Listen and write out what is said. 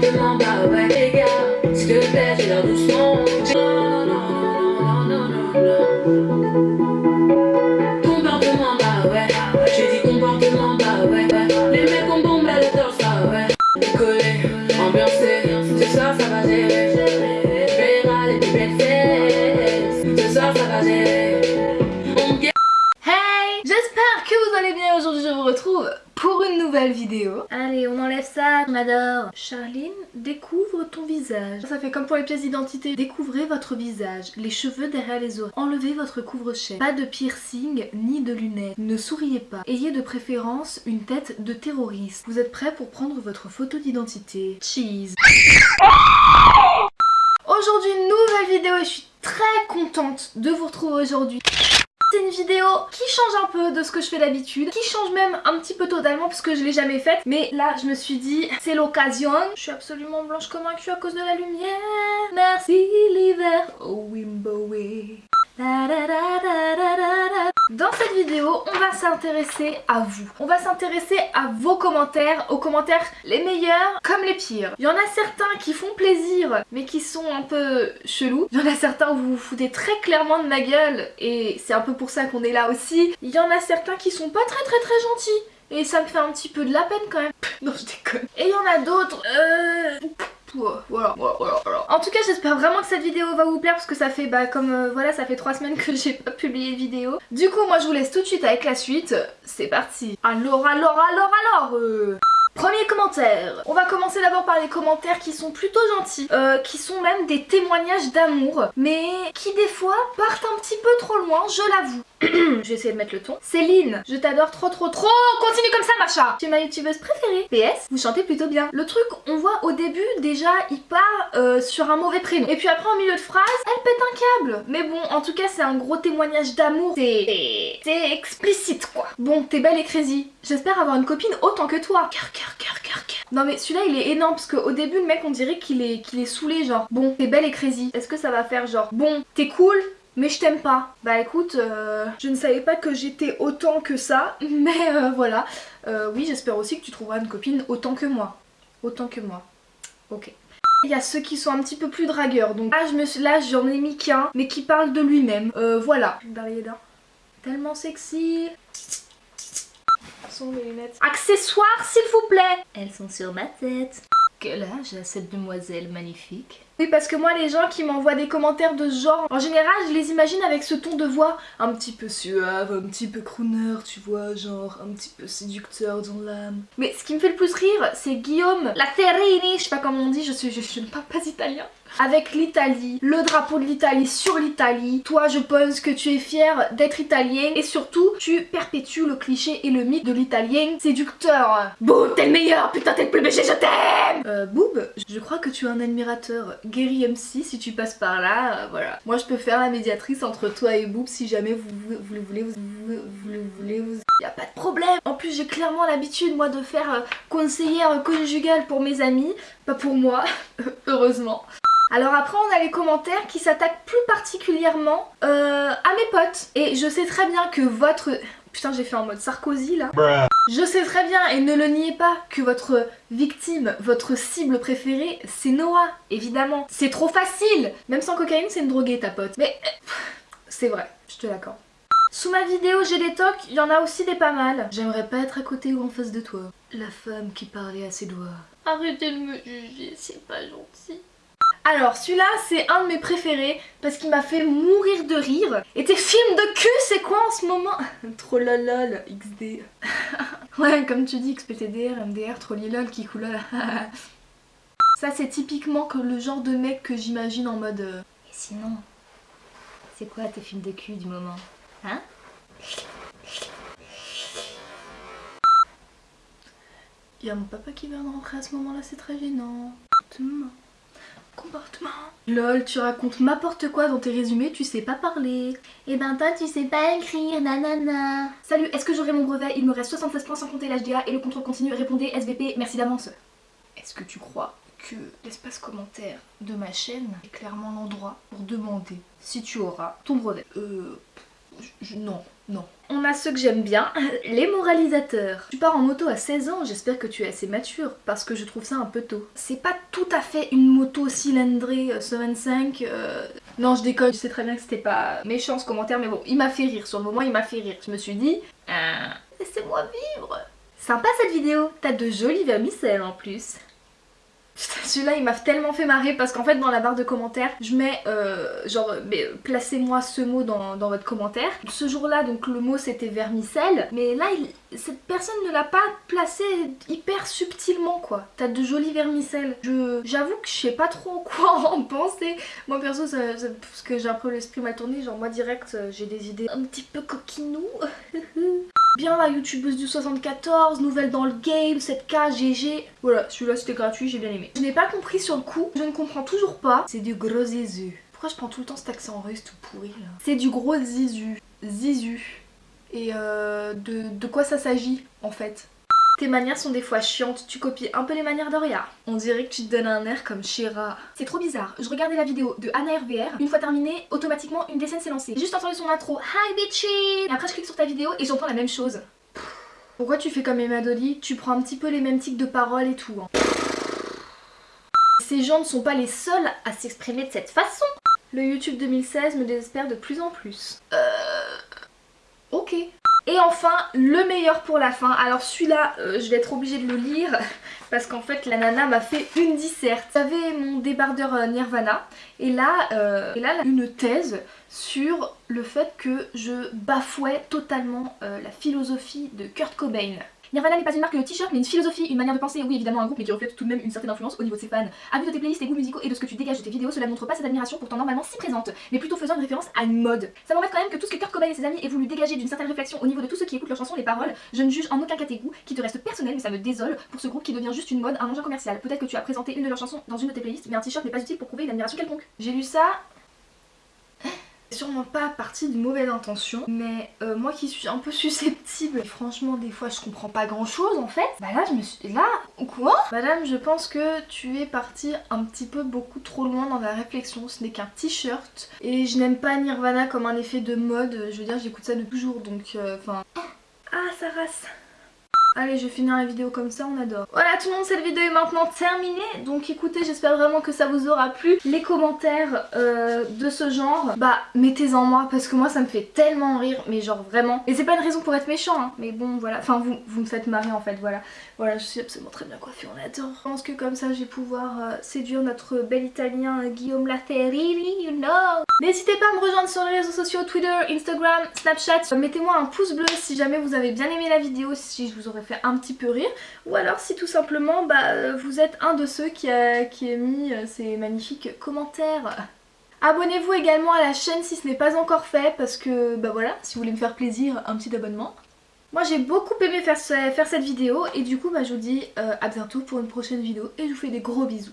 comportement, bah ouais les gars. S'il te Comportement, ouais. J'ai dit comportement, ouais Les mecs bah ouais. Décollé, ambiancé Ce soir ça Je belles fesses Ce soir ça va gérer. Hey J'espère que vous allez bien. Aujourd'hui je vous retrouve pour une nouvelle vidéo. Ça, on adore. Charline, découvre ton visage. Ça fait comme pour les pièces d'identité. Découvrez votre visage, les cheveux derrière les oreilles. Enlevez votre couvre-chef. Pas de piercing ni de lunettes. Ne souriez pas. Ayez de préférence une tête de terroriste. Vous êtes prêts pour prendre votre photo d'identité. Cheese. Aujourd'hui nouvelle vidéo et je suis très contente de vous retrouver aujourd'hui. C'est une vidéo qui change un peu de ce que je fais d'habitude, qui change même un petit peu totalement parce que je l'ai jamais faite. Mais là, je me suis dit, c'est l'occasion. Je suis absolument blanche comme un cul à cause de la lumière. Merci l'hiver, s'intéresser à vous. On va s'intéresser à vos commentaires, aux commentaires les meilleurs comme les pires. Il y en a certains qui font plaisir, mais qui sont un peu chelous. Il y en a certains où vous vous foutez très clairement de ma gueule, et c'est un peu pour ça qu'on est là aussi. Il y en a certains qui sont pas très très très gentils. Et ça me fait un petit peu de la peine quand même. non, je déconne. Et il y en a d'autres... Euh... Voilà, voilà, voilà, En tout cas j'espère vraiment que cette vidéo va vous plaire parce que ça fait bah comme euh, voilà ça fait trois semaines que j'ai pas publié de vidéo. Du coup moi je vous laisse tout de suite avec la suite. C'est parti. Alors alors alors alors euh... Premier commentaire On va commencer d'abord par les commentaires qui sont plutôt gentils, euh, qui sont même des témoignages d'amour, mais qui des fois partent un petit peu trop loin, je l'avoue. je vais essayer de mettre le ton. Céline, je t'adore trop trop trop Continue comme ça Macha Tu es ma youtubeuse préférée. PS, vous chantez plutôt bien. Le truc, on voit au début, déjà, il part euh, sur un mauvais prénom. Et puis après, en milieu de phrase, elle pète un câble. Mais bon, en tout cas, c'est un gros témoignage d'amour. C'est... C'est explicite, quoi. Bon, t'es belle et crazy. J'espère avoir une copine autant que toi. Cœur, cœur. Non mais celui-là, il est énorme parce qu'au début, le mec, on dirait qu'il est, qu'il est saoulé, genre. Bon, t'es belle et crazy. Est-ce que ça va faire genre, bon, t'es cool, mais je t'aime pas. Bah écoute, euh, je ne savais pas que j'étais autant que ça, mais euh, voilà. Euh, oui, j'espère aussi que tu trouveras une copine autant que moi. Autant que moi. Ok. Il y a ceux qui sont un petit peu plus dragueurs, donc là, je j'en ai mis qu'un, mais qui parle de lui-même. Voilà. Tellement sexy. Sont les lunettes. Accessoires, s'il vous plaît Elles sont sur ma tête. Quel âge a cette demoiselle magnifique? Oui parce que moi les gens qui m'envoient des commentaires de ce genre, en général je les imagine avec ce ton de voix un petit peu suave, un petit peu crooner, tu vois, genre un petit peu séducteur dans l'âme. Mais ce qui me fait le plus rire, c'est Guillaume La Ferrini, je sais pas comment on dit, je, suis, je, je ne parle pas italien avec l'Italie, le drapeau de l'Italie sur l'Italie. Toi, je pense que tu es fier d'être italien et surtout, tu perpétues le cliché et le mythe de l'italien séducteur. Boob, t'es le meilleur, putain, t'es le plus BG, je t'aime Euh, Boob, je crois que tu es un admirateur. Gary MC, si tu passes par là, euh, voilà. Moi, je peux faire la médiatrice entre toi et Boob si jamais vous, vous, vous le voulez, vous, vous, vous le voulez, vous... Y a pas de problème En plus, j'ai clairement l'habitude, moi, de faire euh, conseillère conjugale pour mes amis. Pas pour moi, heureusement. Alors après on a les commentaires qui s'attaquent plus particulièrement euh, à mes potes. Et je sais très bien que votre... Putain j'ai fait en mode Sarkozy là. Je sais très bien et ne le niez pas que votre victime, votre cible préférée c'est Noah, évidemment. C'est trop facile Même sans cocaïne c'est une droguée ta pote. Mais euh, c'est vrai, je te l'accorde. Sous ma vidéo j'ai des tocs, il y en a aussi des pas mal. J'aimerais pas être à côté ou en face de toi. La femme qui parlait à ses doigts. Arrêtez de me juger, c'est pas gentil. Alors celui-là c'est un de mes préférés parce qu'il m'a fait mourir de rire. Et tes films de cul c'est quoi en ce moment? Trollolol XD. ouais comme tu dis XPTDR, MDR, trollilol, kikoulol. Ça c'est typiquement que le genre de mec que j'imagine en mode... Euh... Et sinon, c'est quoi tes films de cul du moment? Hein? Il y a mon papa qui vient de rentrer à ce moment-là, c'est très gênant. Comportement. Lol, tu racontes n'importe quoi dans tes résumés, tu sais pas parler. Et eh ben toi, tu sais pas écrire, nanana. Salut, est-ce que j'aurai mon brevet? Il me reste 76 points sans compter l'HDA et le contrôle continu. Répondez SVP, merci d'avance. Est-ce que tu crois que l'espace commentaire de ma chaîne est clairement l'endroit pour demander si tu auras ton brevet? Euh... non, Non. On a ceux que j'aime bien, les moralisateurs. Tu pars en moto à 16 ans, j'espère que tu es assez mature, parce que je trouve ça un peu tôt. C'est pas tout à fait une moto cylindrée 125. Euh, euh, non, je déconne, je sais très bien que c'était pas méchant ce commentaire, mais bon, il m'a fait rire. Sur le moment, il m'a fait rire. Je me suis dit, ah, laissez-moi vivre. Sympa cette vidéo, t'as de jolies vermicelles en plus. Celui-là il m'a tellement fait marrer parce qu'en fait dans la barre de commentaires je mets euh, genre placez-moi ce mot dans, votre commentaire. Ce jour-là donc le mot c'était vermicelle mais là cette personne ne l'a pas placé hyper subtilement quoi. T'as de jolies vermicelles. J'avoue que je sais pas trop quoi en penser. Moi perso parce que j'ai un peu l'esprit mal tourné genre moi direct euh, j'ai des idées un petit peu coquinou. Bien la youtubeuse du 74, nouvelle dans le game, 7K, GG. Voilà, celui-là c'était gratuit, j'ai bien aimé. Je n'ai pas compris sur le coup, je ne comprends toujours pas. C'est du gros zizu. Pourquoi je prends tout le temps cet accent russe tout pourri là C'est du gros zizu. Zizu. Et euh, de, de quoi ça s'agit en fait tes manières sont des fois chiantes, tu copies un peu les manières d'Oria. On dirait que tu te donnes un air comme Shira. C'est trop bizarre, je regardais la vidéo de Anna RVR, une fois terminée, automatiquement une des scènes s'est lancée. J'ai juste entendu son intro, Hi bitchy Et après je clique sur ta vidéo et j'entends la même chose. Pourquoi tu fais comme Emma Dolly? Tu prends un petit peu les mêmes tics de parole et tout. Hein. Ces gens ne sont pas les seuls à s'exprimer de cette façon. Le YouTube 2016 me désespère de plus en plus. Euh... Ok. Et enfin, le meilleur pour la fin. Alors celui-là, euh, je vais être obligée de le lire parce qu'en fait la nana m'a fait une disserte. J'avais mon débardeur euh, Nirvana et là, euh, et là une thèse sur le fait que je bafouais totalement la philosophie de Kurt Cobain. Nirvana n'est pas une marque de t-shirt mais une philosophie, une manière de penser, oui évidemment un groupe mais qui reflète tout de même une certaine influence au niveau de ses fans. À vue de tes playlists, tes goûts musicaux et de ce que tu dégages de tes vidéos, cela ne montre pas cette admiration pourtant normalement si présente, mais plutôt faisant une référence à une mode. Ça m'embête quand même que tout ce que Kurt Cobain et ses amis aient voulu dégager d'une certaine réflexion au niveau de tous ceux qui écoutent leurs chansons, les paroles, je ne juge en aucun cas tes goûts, qui te restent personnels mais ça me désole pour ce groupe qui devient juste une mode, un engin commercial. Peut-être que tu as présenté une de leurs chansons dans une de tes playlists, mais un t-shirt n'est pas utile pour prouver une admiration quelconque. J'ai lu ça, sûrement pas partie de mauvaise intention mais euh, moi qui suis un peu susceptible franchement des fois je comprends pas grand chose en fait bah là je me suis là quoi madame je pense que tu es partie un petit peu beaucoup trop loin dans la réflexion. Ce n'est qu'un t-shirt et je n'aime pas Nirvana comme un effet de mode. Je veux dire j'écoute ça depuis toujours donc euh, enfin. Ah ça race Allez, je vais finir la vidéo comme ça, on adore. Voilà tout le monde, cette vidéo est maintenant terminée. Donc écoutez, j'espère vraiment que ça vous aura plu. Les commentaires euh, de ce genre, bah mettez-en moi parce que moi ça me fait tellement rire, mais genre vraiment. Et c'est pas une raison pour être méchant, hein, mais bon voilà. Enfin vous, vous me faites marrer en fait, voilà. Voilà, je suis absolument très bien coiffée, on adore. Je pense que comme ça je vais pouvoir euh, séduire notre bel italien Guillaume Laferrini, you know. N'hésitez pas à me rejoindre sur les réseaux sociaux, Twitter, Instagram, Snapchat. Mettez-moi un pouce bleu si jamais vous avez bien aimé la vidéo, si je vous aurais fait un petit peu rire. Ou alors si tout simplement bah, vous êtes un de ceux qui a, qui a mis euh, ces magnifiques commentaires. Abonnez-vous également à la chaîne si ce n'est pas encore fait parce que bah voilà, si vous voulez me faire plaisir, un petit abonnement. Moi j'ai beaucoup aimé faire, faire, cette vidéo et du coup bah, je vous dis euh, à bientôt pour une prochaine vidéo et je vous fais des gros bisous.